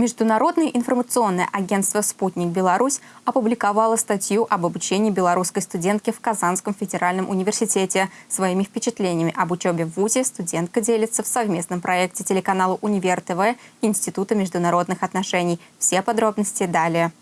Международное информационное агентство «Спутник Беларусь» опубликовало статью об обучении белорусской студентки в Казанском федеральном университете. Своими впечатлениями об учебе в ВУЗе студентка делится в совместном проекте телеканала «Универ ТВ» Института международных отношений. Все подробности далее.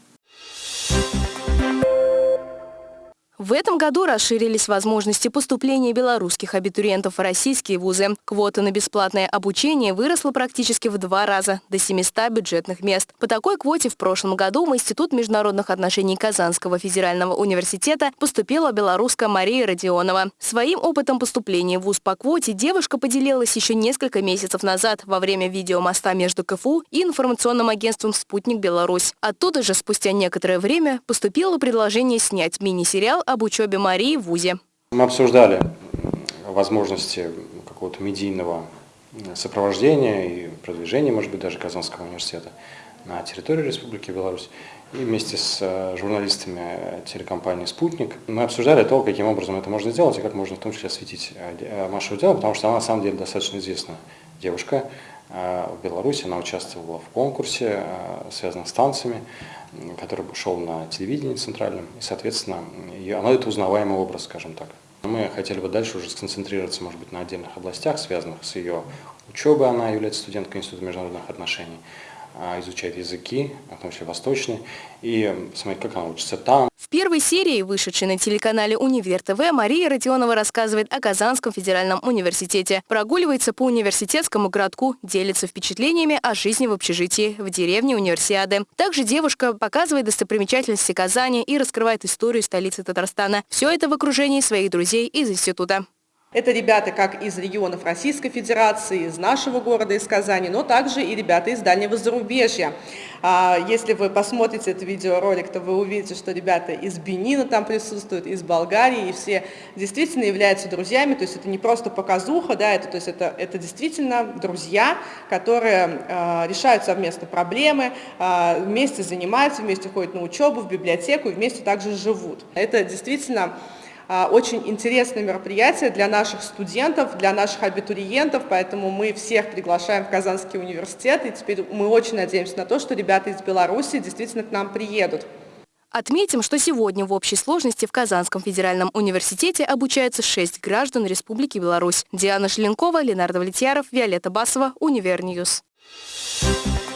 В этом году расширились возможности поступления белорусских абитуриентов в российские вузы. Квота на бесплатное обучение выросла практически в два раза, до 700 бюджетных мест. По такой квоте в прошлом году в Институт международных отношений Казанского федерального университета поступила белоруска Мария Родионова. Своим опытом поступления в вуз по квоте девушка поделилась еще несколько месяцев назад во время видеомоста между КФУ и информационным агентством «Спутник Беларусь». Оттуда же спустя некоторое время поступило предложение снять мини-сериал об учебе Марии в ВУЗе. Мы обсуждали возможности какого-то медийного сопровождения и продвижения, может быть, даже Казанского университета на территории Республики Беларусь. И вместе с э, журналистами телекомпании «Спутник» мы обсуждали то, каким образом это можно сделать и как можно в том числе осветить э, э, Машу Дело, потому что она на самом деле достаточно известная девушка в Беларуси. Она участвовала в конкурсе, связанном с танцами который шел на телевидении центральном, и, соответственно, оно это узнаваемый образ, скажем так. Мы хотели бы дальше уже сконцентрироваться, может быть, на отдельных областях, связанных с ее учебой. Она является студенткой Института международных отношений, изучает языки, в том числе восточные, и смотреть, как она учится там. В первой серии, вышедшей на телеканале «Универ ТВ», Мария Родионова рассказывает о Казанском федеральном университете. Прогуливается по университетскому городку, делится впечатлениями о жизни в общежитии в деревне Универсиады. Также девушка показывает достопримечательности Казани и раскрывает историю столицы Татарстана. Все это в окружении своих друзей из института. Это ребята как из регионов Российской Федерации, из нашего города, из Казани, но также и ребята из дальнего зарубежья. А, если вы посмотрите этот видеоролик, то вы увидите, что ребята из Бенина там присутствуют, из Болгарии, и все действительно являются друзьями, то есть это не просто показуха, да, это, то есть это, это действительно друзья, которые э, решают совместно проблемы, э, вместе занимаются, вместе ходят на учебу, в библиотеку вместе также живут. Это действительно а, очень интересное мероприятие для наших студентов, для наших абитуриентов, поэтому мы всех приглашаем в Казанский университет, и теперь мы очень надеемся на то, что ребята из Беларуси действительно к нам приедут. Отметим, что сегодня в общей сложности в Казанском федеральном университете обучаются шесть граждан Республики Беларусь. Диана Шленкова, Ленар Давлетьяров, Виолетта Басова, Univer News. Thank